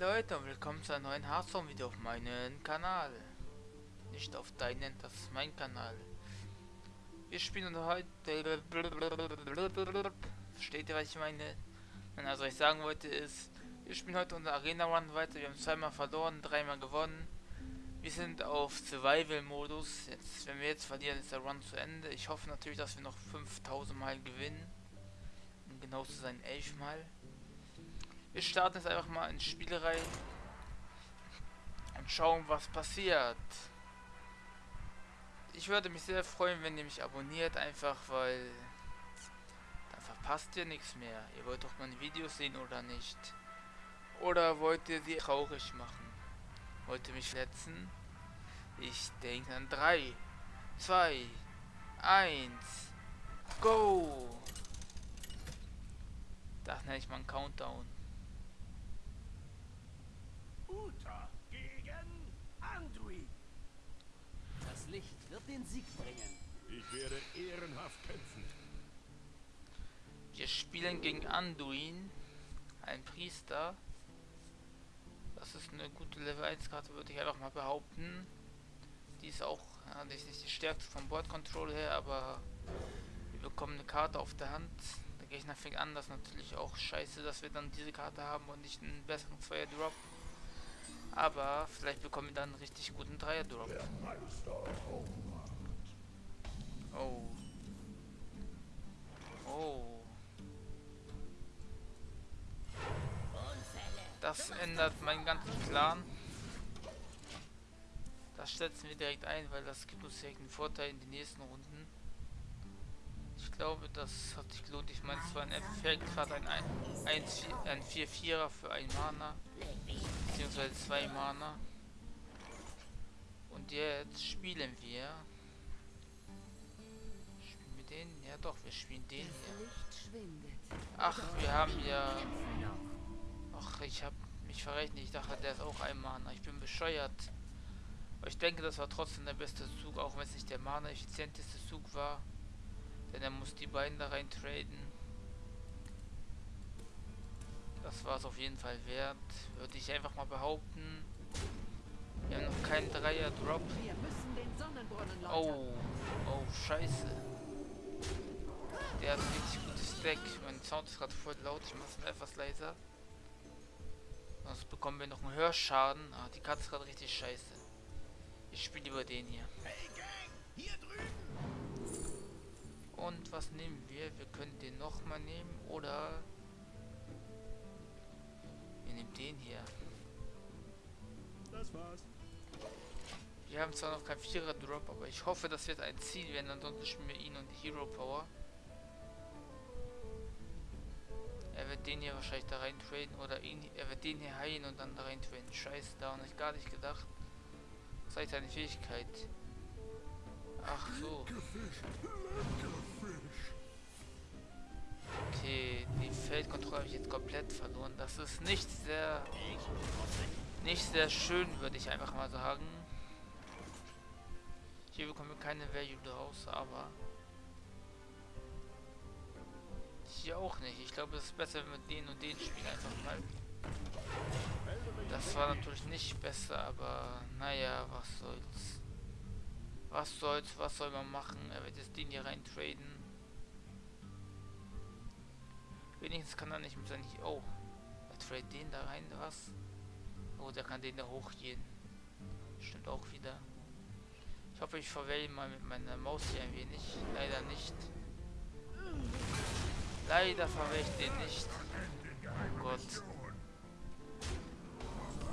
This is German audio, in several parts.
Leute und willkommen zu einem neuen Hearthstone-Video auf meinem Kanal. Nicht auf deinen, das ist mein Kanal. Wir spielen heute... Versteht ihr, was ich meine? Also, was ich sagen wollte ist, wir spielen heute unser Arena Run weiter. Wir haben zweimal verloren, dreimal gewonnen. Wir sind auf Survival-Modus. Jetzt, wenn wir jetzt verlieren, ist der Run zu Ende. Ich hoffe natürlich, dass wir noch 5000 Mal gewinnen. Um genau zu sein, 11 Mal. Wir starten jetzt einfach mal ins Spiel rein und schauen, was passiert. Ich würde mich sehr freuen, wenn ihr mich abonniert, einfach weil dann verpasst ihr nichts mehr. Ihr wollt doch meine Videos sehen oder nicht? Oder wollt ihr sie traurig machen? Wollt ihr mich verletzen? Ich denke an 3, 2, 1, go! Das nenne ich mal einen Countdown. Uta gegen Anduin. Das Licht wird den Sieg bringen. Ich werde ehrenhaft kämpfen. Wir spielen gegen Anduin, ein Priester. Das ist eine gute Level 1 Karte, würde ich einfach mal behaupten. Die ist auch ja, die ist nicht die stärkste vom Board Control her, aber wir bekommen eine Karte auf der Hand. Der Gegner fängt an, das ist natürlich auch scheiße, dass wir dann diese Karte haben und nicht einen besseren Zweier Drop. Aber vielleicht bekommen wir dann einen richtig guten Dreier Drop. Oh. Oh. Das ändert meinen ganzen Plan. Das setzen wir direkt ein, weil das gibt uns direkt einen Vorteil in den nächsten Runden. Ich glaube, das hat sich gelohnt. Ich meine, es war ein Effekt, gerade ein, ein, ein 4-4er für ein Mana. Beziehungsweise zwei Mana. Und jetzt spielen wir. Spielen wir den? Ja doch, wir spielen den hier. Ach, wir haben ja... Ach, ich habe mich verrechnet. Ich dachte, der ist auch ein Mana. Ich bin bescheuert. Aber ich denke, das war trotzdem der beste Zug, auch wenn es nicht der Mana-effizienteste Zug war. Denn er muss die beiden da rein traden. Das war es auf jeden Fall wert. Würde ich einfach mal behaupten. Wir haben noch keinen Dreier-Drop. Oh, oh, scheiße. Der hat ein richtig gutes Deck. Mein Sound ist gerade voll laut. Ich mache es etwas leiser. Sonst bekommen wir noch einen Hörschaden. Ah, die Karte ist gerade richtig scheiße. Ich spiele über den hier. Und was nehmen wir? Wir können den nochmal nehmen oder wir nehmen den hier. Das war's. Wir haben zwar noch kein Vierer Drop, aber ich hoffe, das wird ein Ziel werden, ansonsten spielen wir ihn und die Hero Power. Er wird den hier wahrscheinlich da rein traden oder ihn, er wird den hier heilen und dann da rein traden. Scheiße, da habe ich gar nicht gedacht. Zeigt seine Fähigkeit. Ach so. Okay, die Feldkontrolle habe ich jetzt komplett verloren. Das ist nicht sehr... Nicht sehr schön, würde ich einfach mal sagen. Hier bekommen wir keine Value draus, aber... Hier auch nicht. Ich glaube, es ist besser, wenn wir den und den spielen einfach mal. Das war natürlich nicht besser, aber naja, was soll's. Was soll's, was soll man machen? Er wird jetzt den hier rein traden. Wenigstens kann er nicht mit seinem... Oh, er tradet den da rein, was? Oh, der kann den da hochgehen. Stimmt auch wieder. Ich hoffe, ich verwähle mal mit meiner Maus hier ein wenig. Leider nicht. Leider verwähle ich den nicht. Oh Gott.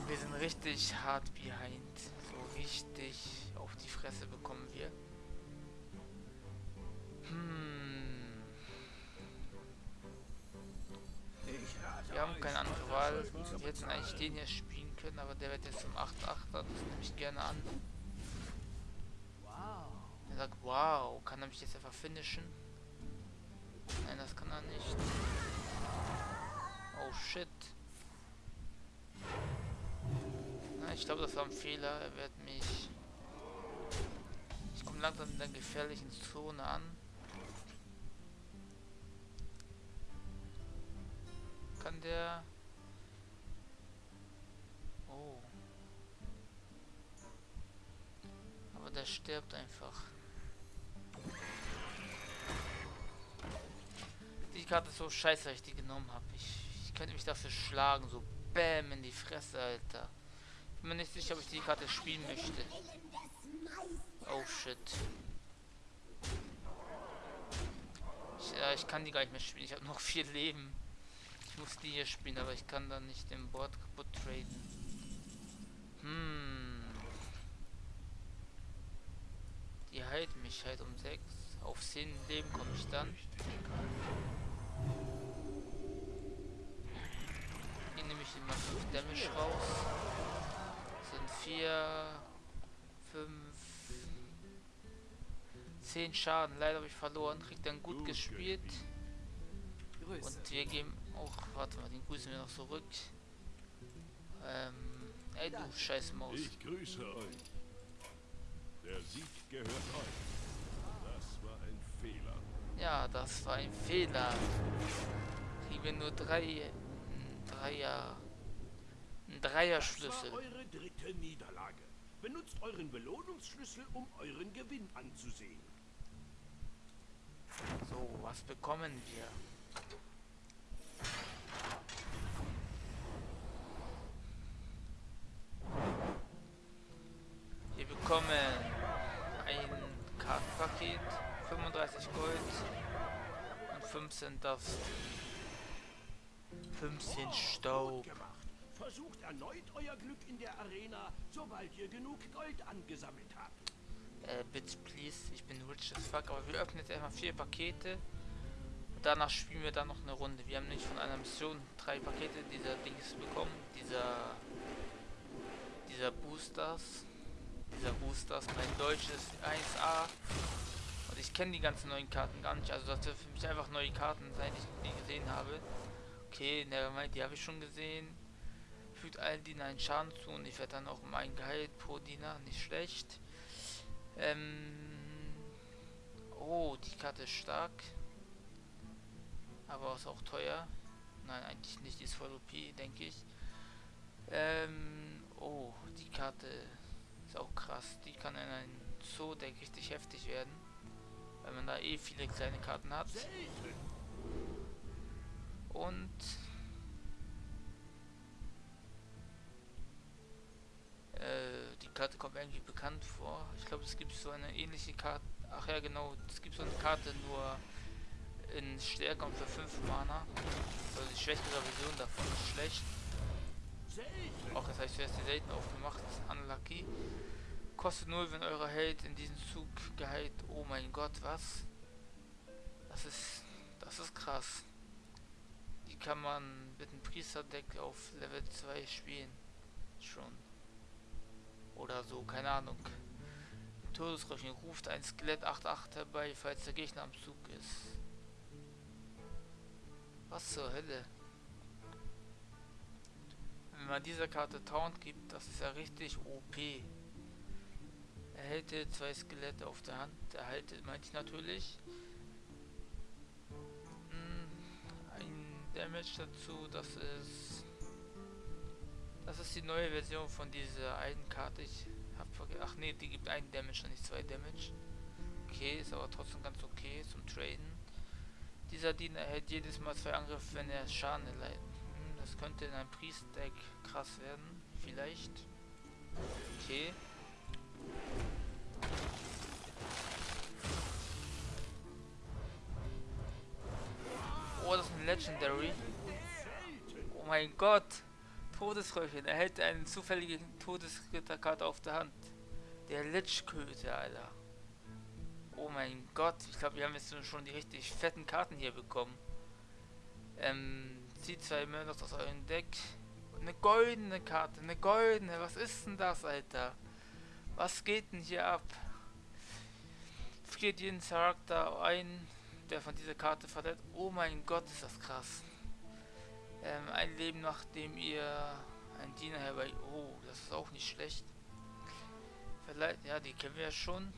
Wir sind richtig hart behind. So richtig auf die Fresse bekommen wir. Hätten eigentlich den hier spielen können, aber der wird jetzt zum 8-8er. Das nehme ich gerne an. Er sagt, wow, kann er mich jetzt einfach finishen? Nein, das kann er nicht. Oh shit. Na, ich glaube, das war ein Fehler. Er wird mich... Ich komme langsam in der gefährlichen Zone an. Kann der... Oh. Aber der stirbt einfach. Die Karte ist so scheiße, dass ich die genommen habe. Ich, ich könnte mich dafür schlagen. So Bäm in die Fresse, Alter. Ich bin mir nicht sicher, ob ich die Karte spielen möchte. Oh shit. Ich, äh, ich kann die gar nicht mehr spielen. Ich habe noch vier Leben. Ich muss die hier spielen, aber ich kann dann nicht den Board kaputt traden. Hm. Die heilt mich halt um 6. Auf 10 Leben komme ich dann. Hier nehme ich immer 5 Damage raus. Das sind 4, 5, 10 Schaden. Leider habe ich verloren. Kriegt dann gut gespielt. Und wir geben auch, warte mal, den grüßen wir noch zurück. Ähm, ey du scheiß Maus. Ich grüße euch. Der Sieg gehört euch. Das war ein Fehler. Ja, das war ein Fehler. Kriegen wir nur drei, Dreier, ein Dreierschlüssel. Das war eure dritte Niederlage. Benutzt euren Belohnungsschlüssel, um euren Gewinn anzusehen. So, was bekommen wir? Wir bekommen ein Kartenpaket, 35 Gold und 15 Dust. 15 Staub. Versucht erneut euer Glück in der Arena, sobald ihr genug Gold angesammelt habt. Äh, bitte please, ich bin rich as fuck, aber wir öffnen jetzt erstmal vier Pakete. Und danach spielen wir dann noch eine Runde. Wir haben nämlich von einer Mission drei Pakete dieser Dings bekommen. Dieser dieser Boosters. Dieser Boosters, mein Deutsch ist 1A. Und ich kenne die ganzen neuen Karten gar nicht. Also das wird für mich einfach neue Karten, seit ich die gesehen habe. Okay, nevermind, die habe ich schon gesehen. Fügt allen Dienern einen Schaden zu und ich werde dann auch mein Gehalt pro Diener, nicht schlecht. Ähm oh, die Karte ist stark. Aber ist auch teuer. Nein, eigentlich nicht, die ist voll OP, denke ich. Ähm, oh, die Karte ist auch krass. Die kann in einem Zoo-Deck richtig heftig werden. Weil man da eh viele kleine Karten hat. Und äh, die Karte kommt irgendwie bekannt vor. Ich glaube, es gibt so eine ähnliche Karte. Ach ja, genau. Es gibt so eine Karte nur in stärker und für 5 Mana. Also die schwächere Version davon ist schlecht. Auch das heißt, zuerst die selten aufgemacht. Unlucky. Kostet 0, wenn euer Held in diesem Zug geheilt. Oh mein Gott, was? Das ist. Das ist krass. Die kann man mit einem Priesterdeck auf Level 2 spielen. Schon. Oder so, keine Ahnung. Todesröchen ruft ein Skelett 8-8 herbei, falls der Gegner am Zug ist. Was zur Hölle? Wenn man dieser Karte Taunt gibt, das ist ja richtig OP. Erhält zwei Skelette auf der Hand. Erhalte, meinte ich natürlich. Mm, Ein Damage dazu, das ist. Das ist die neue Version von dieser einen Karte. Ich hab vergessen. Ach nee, die gibt einen Damage und nicht zwei Damage. Okay, ist aber trotzdem ganz okay zum Traden. Dieser Diener erhält jedes Mal zwei Angriffe, wenn er Schaden erleidet. Das könnte in einem Priest-Deck krass werden. Vielleicht. Okay. Oh, das ist ein Legendary. Oh mein Gott. Todesröcheln. Erhält eine zufällige Todesritterkarte auf der Hand. Der Lichköte, Alter. Oh mein Gott. Ich glaube, wir haben jetzt schon die richtig fetten Karten hier bekommen. Ähm, zieht zwei Murdochs aus eurem Deck. Eine goldene Karte, eine goldene. Was ist denn das, Alter? Was geht denn hier ab? Friert jeden Charakter ein, der von dieser Karte verletzt. Oh mein Gott, ist das krass. Ähm, ein Leben nachdem ihr ein Diener herbei. Oh, das ist auch nicht schlecht. Vielleicht, ja, die kennen wir ja schon.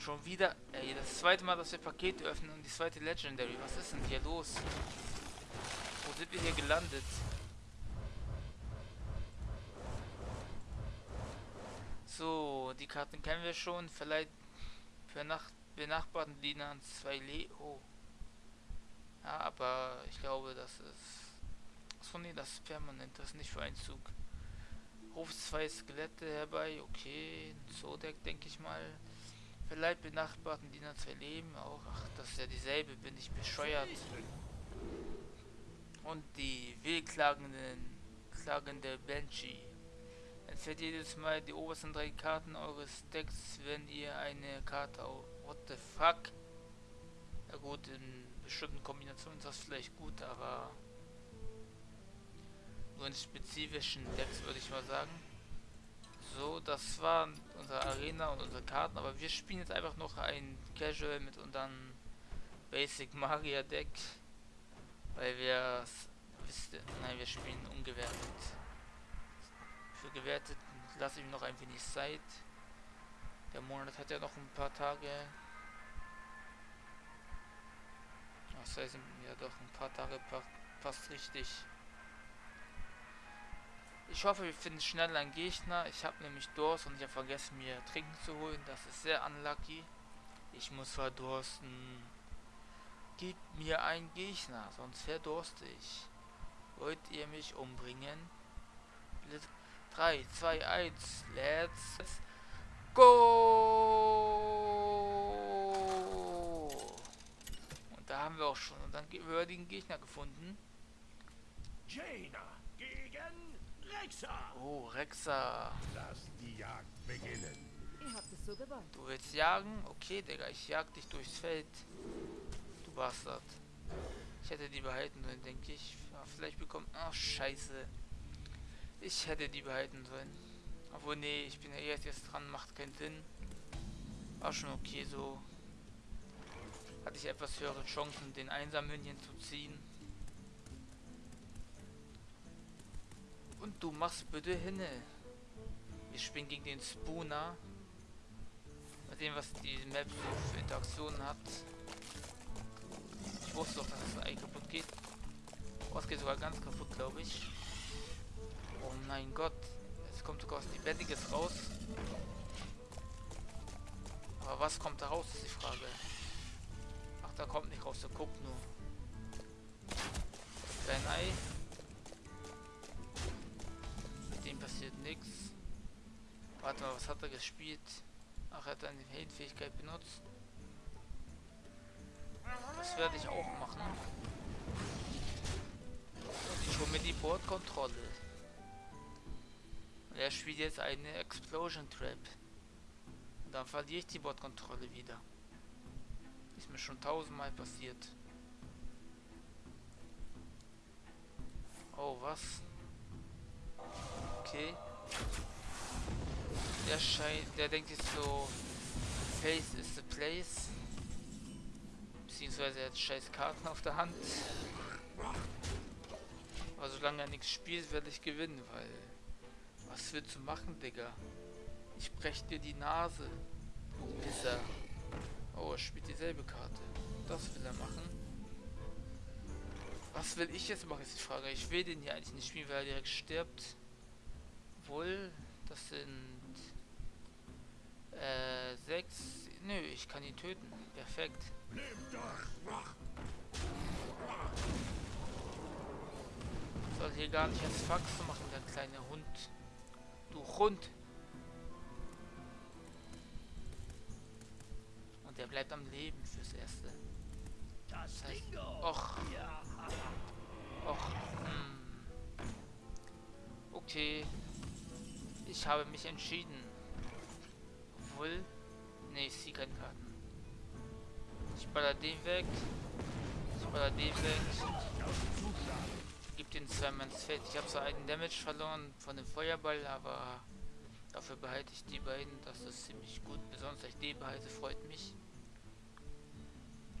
Schon wieder. Ey, das zweite Mal, dass wir Pakete öffnen und die zweite Legendary. Was ist denn hier los? Sind wir hier gelandet? So, die Karten kennen wir schon. Vielleicht für nach benachbarten Dienern zwei Leo. Ja, aber ich glaube, das ist. Achso, nee, das ist permanent, das ist nicht für einen Zug. Ruf zwei Skelette herbei, okay. Zodek, denke ich mal. Vielleicht benachbarten Diener zwei Leben auch. Ach, das ist ja dieselbe, bin ich bescheuert. Und die wehklagenden, klagende Banshee. Entfällt jedes Mal die obersten drei Karten eures Decks, wenn ihr eine Karte auf. What the fuck? Ja gut, in bestimmten Kombinationen ist das vielleicht gut, aber nur in spezifischen Decks würde ich mal sagen. So, das war unsere Arena und unsere Karten, aber wir spielen jetzt einfach noch ein Casual mit unserem Basic Magier Deck, weil wir nein, wir spielen ungewertet. Für gewertet lasse ich noch ein wenig Zeit. Der Monat hat ja noch ein paar Tage. Das heißt, ja doch ein paar Tage passt richtig. Ich hoffe, wir finden schnell einen Gegner. Ich habe nämlich Durst und ich habe vergessen, mir Trinken zu holen. Das ist sehr unlucky. Ich muss verdursten. Gib mir einen Gegner, sonst verdurste ich. Wollt ihr mich umbringen? 3, 2, 1, let's go! Und da haben wir auch schon unseren würdigen Gegner gefunden. Jaina gegen Rexa! Oh, Rexa. Lass die Jagd beginnen. Ihr habt es so gewollt. Du willst jagen? Okay, Digga, ich jag dich durchs Feld. Bastard. Ich hätte die behalten sollen, denke ich. Ja, vielleicht bekommt... Ach, scheiße. Ich hätte die behalten sollen. Obwohl, nee, ich bin ja erst jetzt dran, macht keinen Sinn. War schon okay so. Hatte ich etwas höhere Chancen, den Einsammünchen zu ziehen. Und du machst bitte hinne. Wir spielen gegen den Spooner. Mit dem, was die Map so für Interaktionen hat. Ich wusste doch, dass das Ei kaputt geht. Oh, es geht sogar ganz kaputt, glaube ich. Oh mein Gott. Jetzt kommt sogar was Lebendiges raus. Aber was kommt da raus, ist die Frage. Ach, da kommt nicht raus, der guckt nur. Dein Ei. Mit dem passiert nichts. Warte mal, was hat er gespielt? Ach, er hat eine Heldfähigkeit benutzt. Das werde ich auch machen. Ich hole mir die Bordkontrolle. Und er spielt jetzt eine Explosion Trap. Und dann verliere ich die Bordkontrolle wieder. Ist mir schon tausendmal passiert. Oh, was? Okay. Der scheint, der denkt jetzt so, Face is the place. Beziehungsweise er hat scheiß Karten auf der Hand. Aber solange er nichts spielt, werde ich gewinnen, weil... Was willst du machen, Digga? Ich brech dir die Nase. Du Pisser. Oh, er spielt dieselbe Karte. Das will er machen. Was will ich jetzt machen, ist die Frage. Ich will den hier eigentlich nicht spielen, weil er direkt stirbt. Wohl, das sind... Äh, sechs... Nö, ich kann ihn töten. Perfekt. Soll hier gar nicht als Fax machen, der kleine Hund. Du Hund! Und der bleibt am Leben fürs Erste. Das heißt, och, och, hm. Okay. Ich habe mich entschieden. Obwohl... Ne, ich ziehe keine Karten. Ich baller den weg. Ich baller den weg. Gib den zweimal ins Feld. Ich habe zwar einen Damage verloren von dem Feuerball, aber dafür behalte ich die beiden. Das ist ziemlich gut. Besonders, ich die behalte, freut mich.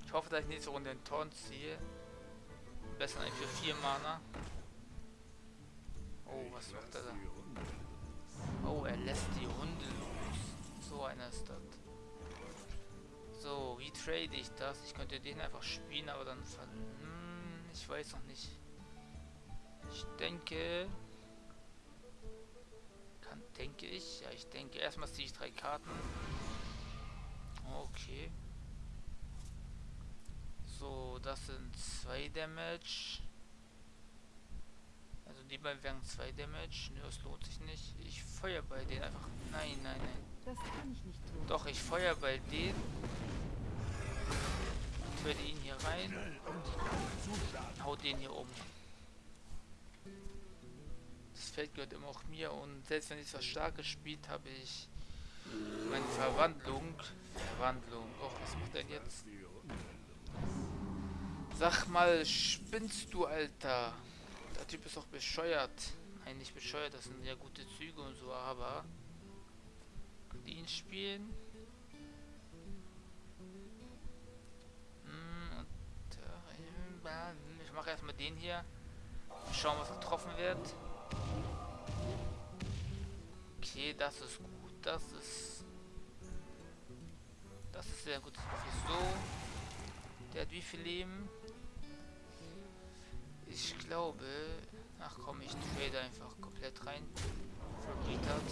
Ich hoffe, dass ich nächste Runde den Torn ziehe. Besser eigentlich für 4 Mana. Oh, was macht er da? Oh, er lässt die Hunde los. So einer ist das. So, wie trade ich das? Ich könnte den einfach spielen, aber dann ver... Hm, ich weiß noch nicht. Ich denke... Kann, denke ich. Ja, ich denke, erstmal ziehe ich drei Karten. Okay. So, das sind zwei Damage. Also die beiden wären zwei Damage. Nö, das lohnt sich nicht. Ich feuer bei denen einfach. Nein, nein, nein. Das kann ich nicht tun. Doch, ich feuer bei denen. Ich werde ihn hier rein. Hau den hier um. Das Feld gehört immer auch mir und selbst wenn ich was Starkes spielt, habe ich meine Verwandlung. Verwandlung. Oh, was macht er jetzt? Sag mal, spinnst du, Alter? Der Typ ist doch bescheuert. Nein, nicht bescheuert, das sind ja gute Züge und so, aber... Den spielen. Ich mache erstmal den hier. Schauen, was getroffen wird. Okay, das ist gut. Das ist... Das ist sehr gut. So. Der hat wie viel Leben? Ich glaube... Ach komm, ich trade einfach komplett rein. Für Retard.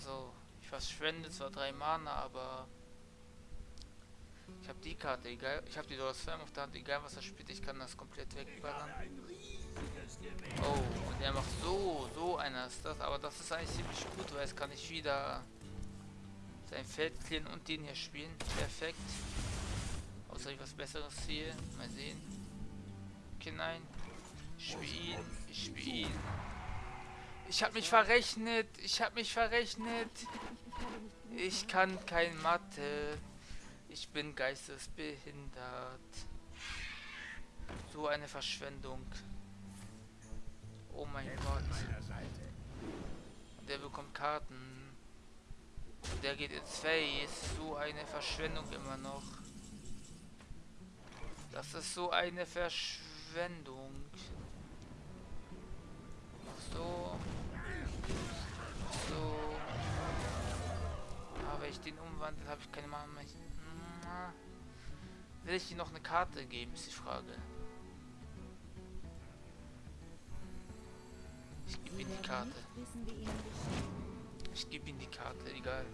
So. Ich verschwende zwar drei Mana, aber... Ich habe die Karte, egal. Ich habe die Dollar Slam auf der Hand, egal was er spielt, ich kann das komplett wegballern. Oh, und er macht so, so einer ist das, aber das ist eigentlich ziemlich gut, weil es kann ich wieder sein Feld clearen und den hier spielen. Perfekt. Außer ich was besseres sehe. Mal sehen. Okay, nein. Ich spiele ihn. Ich spiele ihn. Ich habe mich verrechnet. Ich habe mich verrechnet. Ich kann kein Mathe. Ich bin geistesbehindert. So eine Verschwendung. Oh mein Gott. Und der bekommt Karten. Und der geht ins Face. So eine Verschwendung immer noch. Das ist so eine Verschwendung. So. Den umwandle, habe ich keine Mana mehr. Will ich dir noch eine Karte geben, ist die Frage. Ich gebe ihm die Karte. Ich gebe ihm die Karte, egal.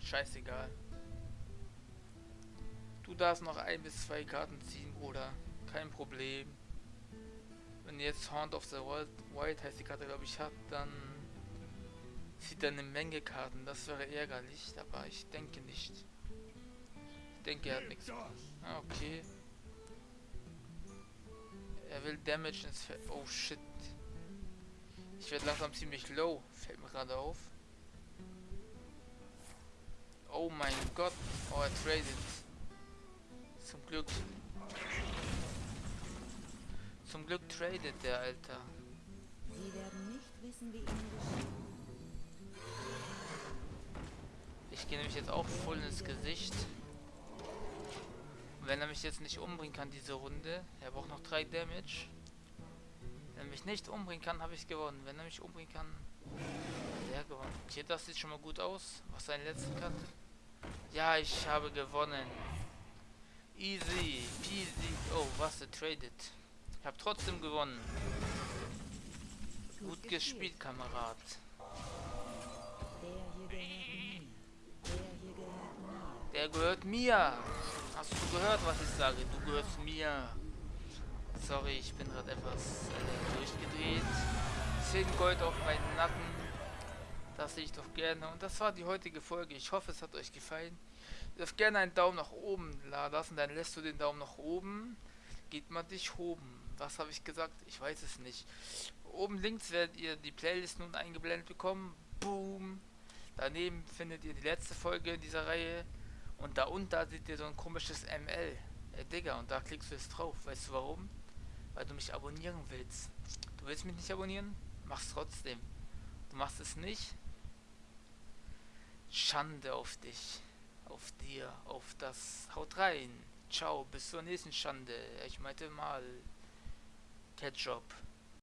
Scheißegal. Du darfst noch ein bis zwei Karten ziehen, Bruder. Kein Problem. Wenn jetzt Haunt of the Wild, Wild heißt die Karte, glaube ich, hat, dann zieht er eine Menge Karten. Das wäre ärgerlich, aber ich denke nicht. Ich denke, er hat nichts. Ah, okay. Er will Damage ins Feld. Oh shit. Ich werde langsam ziemlich low. Fällt mir gerade auf. Oh mein Gott. Oh, er tradet. Zum Glück. Zum Glück tradet der Alter. Sie werden nicht wissen, wie ihnen geschieht. Ich gehe nämlich jetzt auch voll ins Gesicht. Und wenn er mich jetzt nicht umbringen kann, diese Runde, er braucht noch 3 Damage. Wenn er mich nicht umbringen kann, habe ich gewonnen. Wenn er mich umbringen kann, hat er gewonnen. Okay, das sieht schon mal gut aus. Was seine letzte Karte? Ja, ich habe gewonnen. Easy, peasy. Oh, was er tradet. Ich habe trotzdem gewonnen. Gut gespielt, Kamerad. Der gehört mir. Hast du gehört, was ich sage? Du gehörst mir. Sorry, ich bin gerade etwas äh, durchgedreht. 10 Gold auf meinen Nacken. Das sehe ich doch gerne. Und das war die heutige Folge. Ich hoffe, es hat euch gefallen. Ihr dürft gerne einen Daumen nach oben lassen. Dann lässt du den Daumen nach oben. Geht mal dich oben. Was habe ich gesagt? Ich weiß es nicht. Oben links werdet ihr die Playlist nun eingeblendet bekommen. Boom. Daneben findet ihr die letzte Folge in dieser Reihe. Und da unten da seht ihr so ein komisches ML. Äh, Digga, und da klickst du jetzt drauf. Weißt du warum? Weil du mich abonnieren willst. Du willst mich nicht abonnieren? Mach's trotzdem. Du machst es nicht? Schande auf dich. Auf dir. Auf das. Haut rein. Ciao. Bis zur nächsten Schande. Ich meinte mal. Ketchup.